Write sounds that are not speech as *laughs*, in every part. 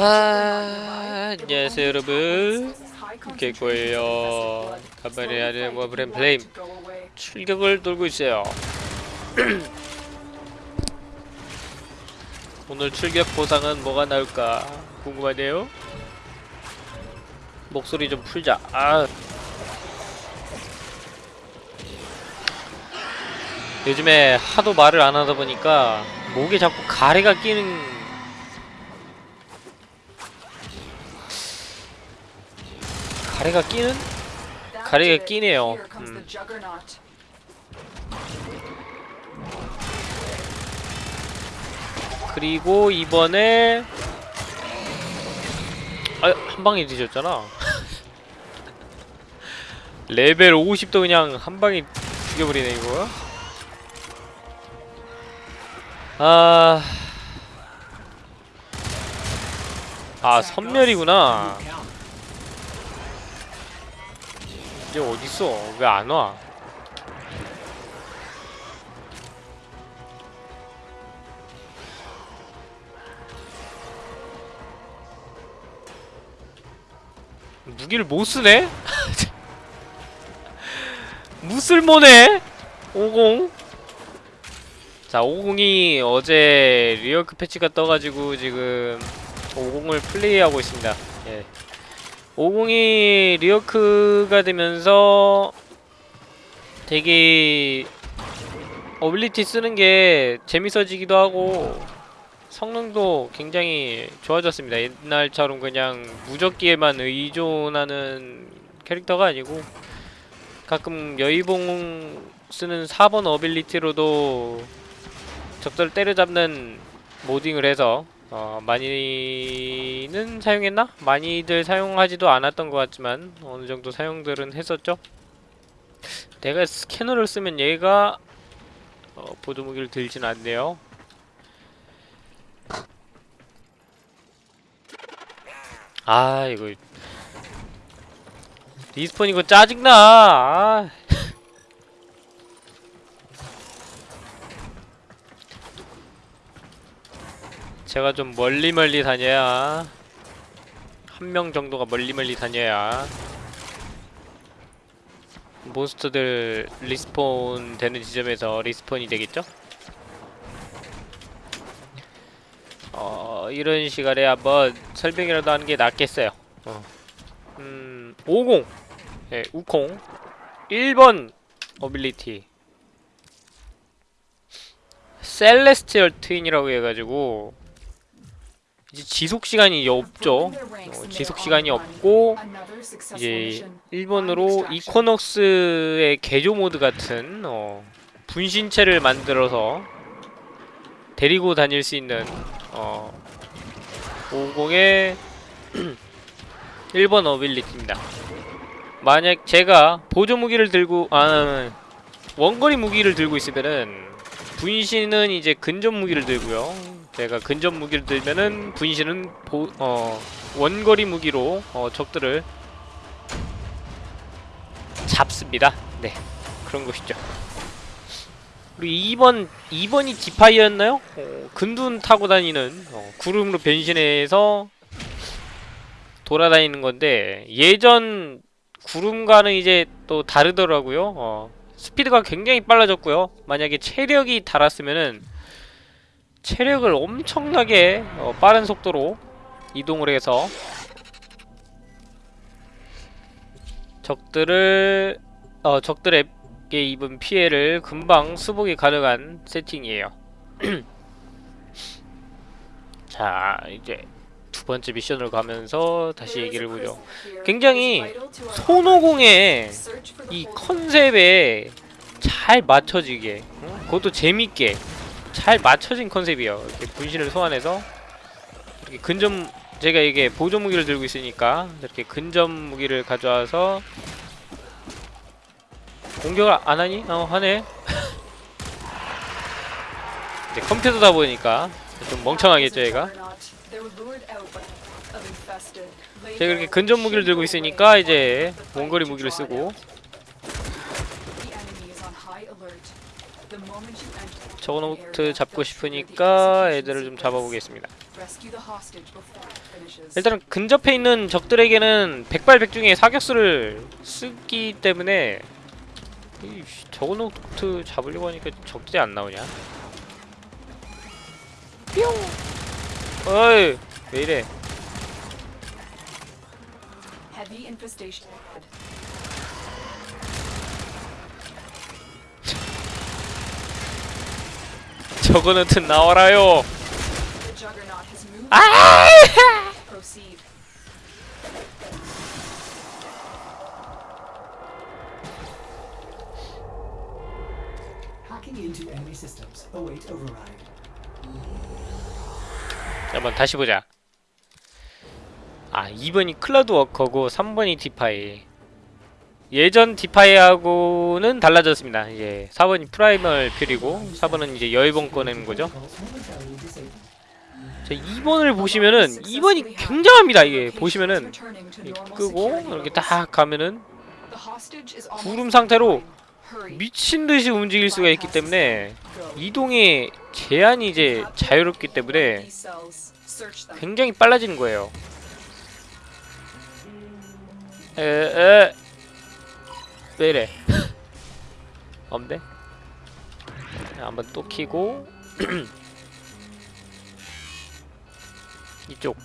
아, 안녕하세요 여러분. 개꼬예요. 하는 워브렘 플레임 출격을 돌고 있어요. *clears throat* 오늘 출격 보상은 뭐가 나올까 궁금하네요. 목소리 좀 풀자. 아. 요즘에 하도 말을 안 하다 보니까 목에 자꾸 가래가 끼는 가래가 끼는? 가래가 끼네요. 음. 그리고 이번에 아, 한 방에 뒤졌잖아. *laughs* 레벨 50도 그냥 한 방에 죽여버리네 이거. 아, 아 선멸이구나. 이제 어딨어? 왜 안 와? 무기를 못 쓰네? *laughs* 무쓸모네? 50? 자, 50이 어제 리어크 패치가 떠가지고 지금 오공을 플레이하고 있습니다. 예. 50이 리어크가 되면서 되게 ability 쓰는 게 재밌어지기도 하고 성능도 굉장히 좋아졌습니다. 옛날처럼 그냥 무적기에만 의존하는 캐릭터가 아니고 가끔 여의봉 쓰는 4번 어빌리티로도 적들을 때려잡는 모딩을 해서 어, 많이는 사용했나? 많이들 사용하지도 않았던 것 같지만 어느 정도 사용들은 했었죠. 내가 스캐너를 쓰면 얘가 어, 보조무기를 들진 않네요. 아 이거 respawn 이거 짜증나. 아. 제가 좀 멀리 멀리 다녀야 한 명 정도가 멀리 멀리 다녀야 몬스터들 respawn 되는 지점에서 respawn이 되겠죠? 어 이런 시간에 한번 설명이라도 하는 게 낫겠어요 어. 음... 50! 네, 우콩 1번 어빌리티 셀레스티얼 트윈이라고 해가지고 이제 지속 시간이 없죠. 어, 지속 시간이 없고 이제 일본으로 이코녹스의 개조 모드 같은 어, 분신체를 만들어서 데리고 다닐 수 있는 어, 50의 1번 *clears throat* 어빌리티입니다. 만약 제가 보조 무기를 들고 아 원거리 무기를 들고 있으면은 분신은 이제 근접 무기를 들고요. 제가 근접 무기를 들면은 분신은 보, 어, 원거리 무기로 어, 적들을 잡습니다. 네, 그런 것이죠. 그리고 2번, 2번이 디파이였나요? 어, 근둔 타고 다니는 어, 구름으로 변신해서 돌아다니는 건데 예전 구름과는 이제 또 다르더라고요. 어, 스피드가 굉장히 빨라졌고요. 만약에 체력이 달았으면은 체력을 엄청나게 어, 빠른 속도로 이동을 해서 적들을 어, 적들에게 입은 피해를 금방 수복이 가능한 세팅이에요. *clears throat* 자, 이제 두 번째 미션으로 가면서 다시 얘기를 보죠. 굉장히 손오공의 이 컨셉에 잘 맞춰지게, 어? 그것도 재밌게 잘 맞춰진 컨셉이에요. 이렇게 분신을 소환해서 이렇게 근접 제가 이게 보조 무기를 들고 있으니까 이렇게 근접 무기를 가져와서 공격을 안 하니? 어 하네. *laughs* 이제 컴퓨터다 보니까 좀 멍청하겠죠 얘가. 제가 이렇게 근접 무기를 들고 있으니까 이제 원거리 무기를 쓰고 저거노트 잡고 싶으니까 애들을 좀 잡아보겠습니다. 일단은 근접해 있는 적들에게는 백발백중의 사격수를 쓰기 때문에 이 저거노트 잡으려고 하니까 적들이 안 나오냐? 뿅! 어이 왜 이래? Juggernaut 나와라요. 아! 한번 다시 보자. 아 2번이 클라우드 워커고 3번이 Defy. 예전 Defy하고는 달라졌습니다. 이제 4번이 Primal Fury고 4번은 이제 여의봉 꺼내는 거죠. 자 2번을 보시면은 2번이 굉장합니다. 이게 보시면은 끄고 이렇게. 딱 가면은 구름 상태로 Hurry. 미친 듯이 움직일 수가 있기 때문에 이동의 제한이 이제 자유롭기 때문에. 굉장히 빨라지는 거예요. 에 에 왜 이래? 없네. 한번 또 키고 *clears throat* 이쪽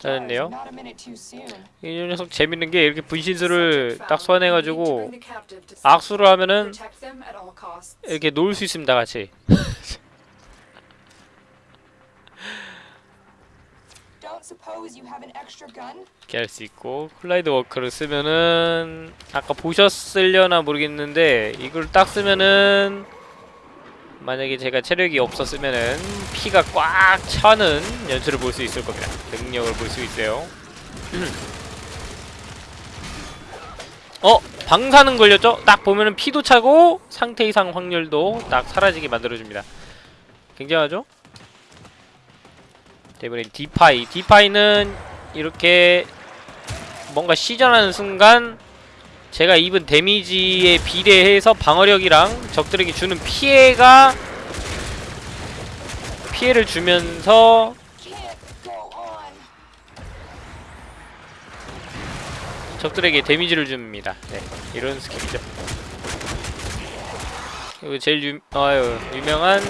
잘했네요. 이 녀석 재밌는 게 이렇게 분신술을 딱 소환해가지고 악수를 하면은. 이렇게 놀 수 있습니다 같이. *laughs* 이렇게 할 수 있고 Cloud Walker를 쓰면은 아까 보셨을려나 모르겠는데 이걸 딱 쓰면은 만약에 제가 체력이 없었으면은 피가 꽉 차는 연출을 볼 수 있을 겁니다. 능력을 볼 수 있어요. *clears throat* 어? 방사능 걸렸죠? 딱 보면은 피도 차고 상태 이상 확률도 딱 사라지게 만들어줍니다. 굉장하죠? 때문에 Defy Defy는 이렇게 뭔가 시전하는 순간 제가 입은 데미지에 비례해서 방어력이랑 적들에게 주는 피해가 피해를 주면서. 적들에게 데미지를 줍니다. 네, 이런 스킬이죠. 그리고 제일 유, 아유, 유명한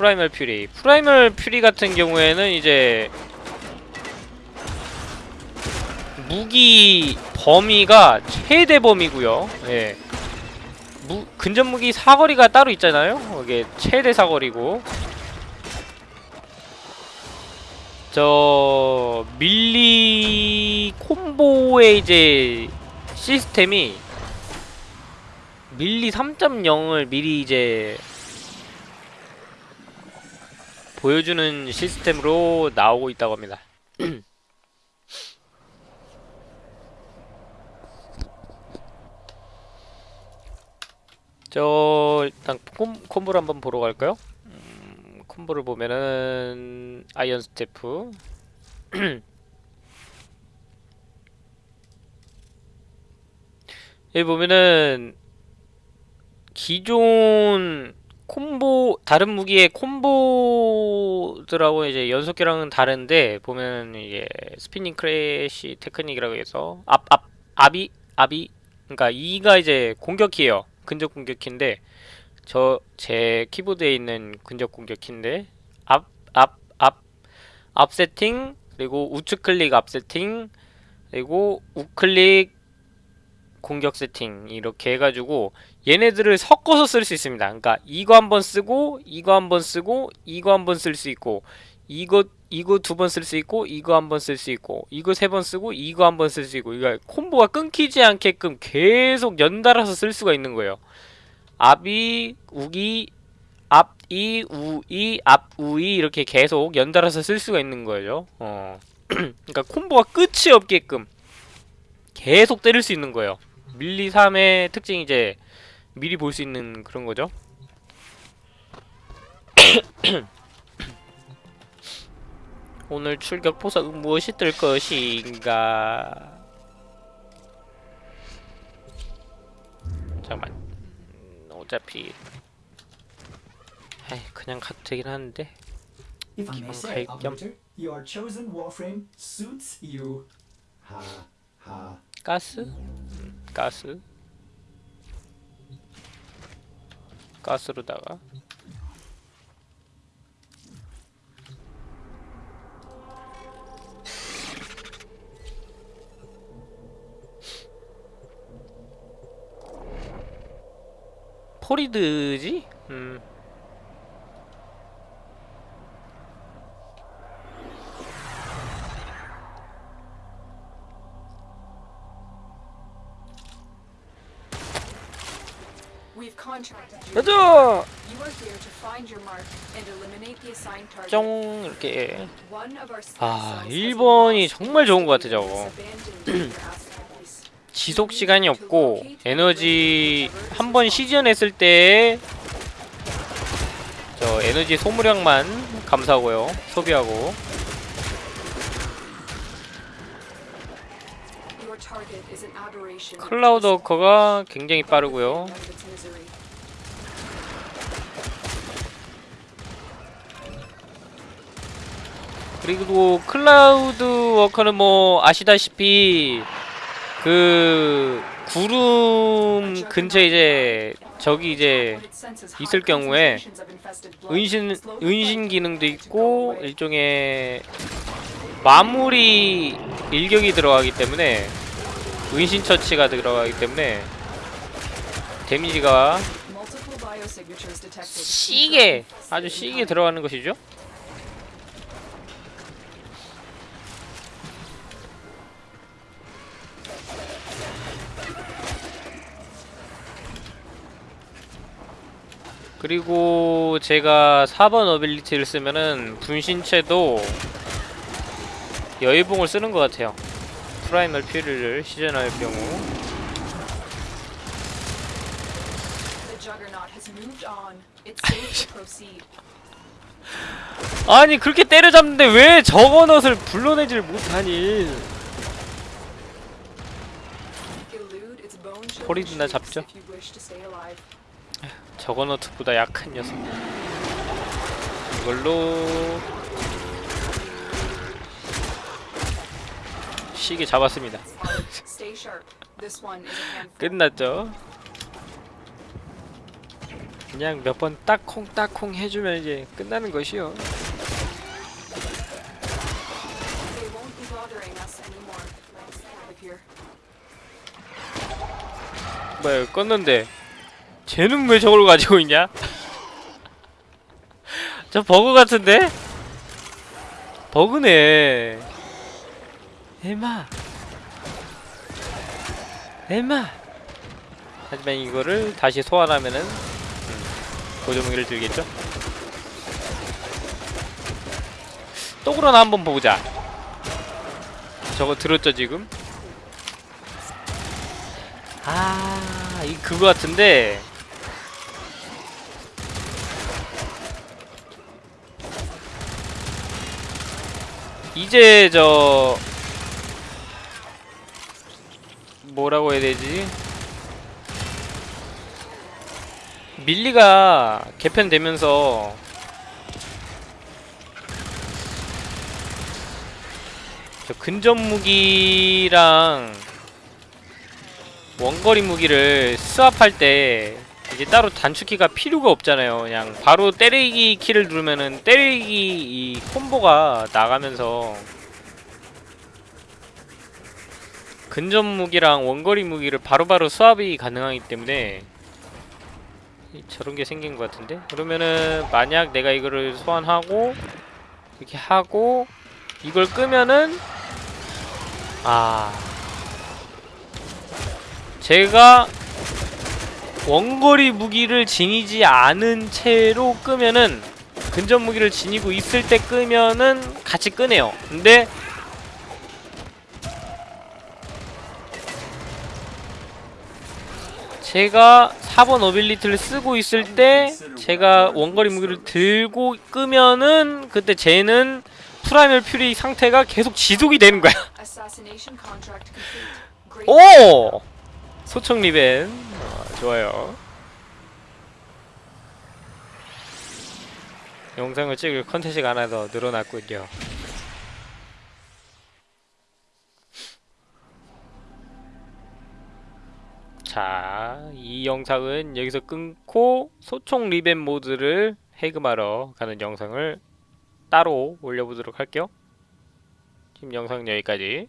Primal Fury. Primal Fury 같은 경우에는 이제 무기 범위가 최대 범위고요. 예. 무, 근접 무기 사거리가 따로 있잖아요. 이게 최대 사거리고 저 melee 콤보의 이제 시스템이 melee 3.0을 미리 이제 보여주는 시스템으로 나오고 있다고 합니다. *clears throat* 저 일단 콤, 콤보를 한번 보러 갈까요? 음, 콤보를 보면은 Iron Staff *clears throat* 여기 보면은 기존 콤보 다른 무기의 콤보들하고 이제 연속기랑은 다른데 보면 이게 spinning crash 테크닉이라고 해서 앞 앞 앞 E 앞 E 그러니까 E가 이제 공격키예요. 근접 공격키인데 저 제 키보드에 있는 근접 공격키인데 앞 앞 앞 앞 세팅 그리고 우측 클릭 앞 세팅 그리고 우클릭 공격 세팅 이렇게 해가지고 얘네들을 섞어서 쓸 수 있습니다. 그러니까 이거 한 번 쓰고 이거 한 번 쓰고 이거 한 번 쓸 수 있고 이거 이거 두 번 쓸 수 있고 이거 한 번 쓸 수 있고 이거 세 번 쓰고 이거 한 번 쓸 수 있고 이거 콤보가 끊기지 않게끔 계속 연달아서 쓸 수가 있는 거예요. 앞이 우기 앞이 우이 앞우이 이렇게 계속 연달아서 쓸 수가 있는 거예요. 어. *clears throat* 그러니까 콤보가 끝이 없게끔 계속 때릴 수 있는 거예요. 밀리 3의 특징이 이제 미리 볼 수 있는 그런 거죠. *coughs* 오늘 출격 보석은 무엇이 뜰 것인가? 잠깐만. 음, 어차피 에이, 그냥 가도 되긴 하는데. 기왕 Your chosen warframe suits you. 하 하. 가스? 음, 가스 가스로다가 포리드지? 음 target. 쫑 이렇게 아, cells has 일본이 been 정말 좋은 것 같아, 저거. 지속 시간이 없고 에너지 한 번 시전했을 때 저 에너지 소모량만 감사하고요 소비하고. 클라우드 워커가 굉장히 빠르고요 그리고 Cloud Walker는 뭐 아시다시피 그 구름 근처에 이제 저기 이제 있을 경우에 은신 은신 기능도 있고. 일종의 마무리 일격이 들어가기 때문에 은신 처치가 들어가기 때문에 데미지가. 시게 아주 시게 들어가는 것이죠. 그리고 제가 4번 어빌리티를 쓰면은 분신체도 여의봉을 쓰는 것 같아요. 프라이멀 퓨리를 시전할 경우. *laughs* 아니 그렇게 때려잡는데 왜 저거 넛을 불러내질 못하니 shrieks 잡죠. 저거넛보다 약한 녀석 이걸로 시계 잡았습니다. 끝났죠 그냥 몇 번 딱콩 딱콩 해주면 이제 끝나는 것이요. 뭐야 껐는데 쟤는 왜 저걸 가지고 있냐? *laughs* 저 버그 같은데? 버그네. 에마. 에마. 하지만 이거를 다시 소환하면은 음, 고정무기를 들겠죠? 또 그러나 한번 보자. 저거 들었죠 지금? 아, 이 그거 같은데. 이제 저 뭐라고 해야 되지? 밀리가 개편되면서 저 근접 무기랑 원거리 무기를 스왑할 때 이제 따로 단축키가 필요가 없잖아요. 그냥 바로 때리기 키를 누르면은 때리기 이 콤보가 나가면서 근접 무기랑 원거리 무기를 바로바로 수압이 가능하기 때문에 이- 저런 게 생긴 것 같은데 그러면은 만약 내가 이거를 소환하고 이렇게 하고 이걸 끄면은 아 제가 원거리 무기를 지니지 않은 채로 끄면은 근접 무기를 지니고 있을 때 끄면은 같이 끄네요. 근데 제가 4번 어빌리티를 쓰고 있을 때 제가 원거리 무기를 들고 끄면은 그때 쟤는 Primal Fury 상태가 계속 지속이 되는 거야. *laughs* 오! 소총 riven 어, 좋아요 영상을 찍을 컨텐츠가 하나 더 늘어났군요 자, 이 영상은 여기서 끊고 소총 riven mod를 해금하러 가는 영상을 따로 올려보도록 할게요. 지금 영상 여기까지.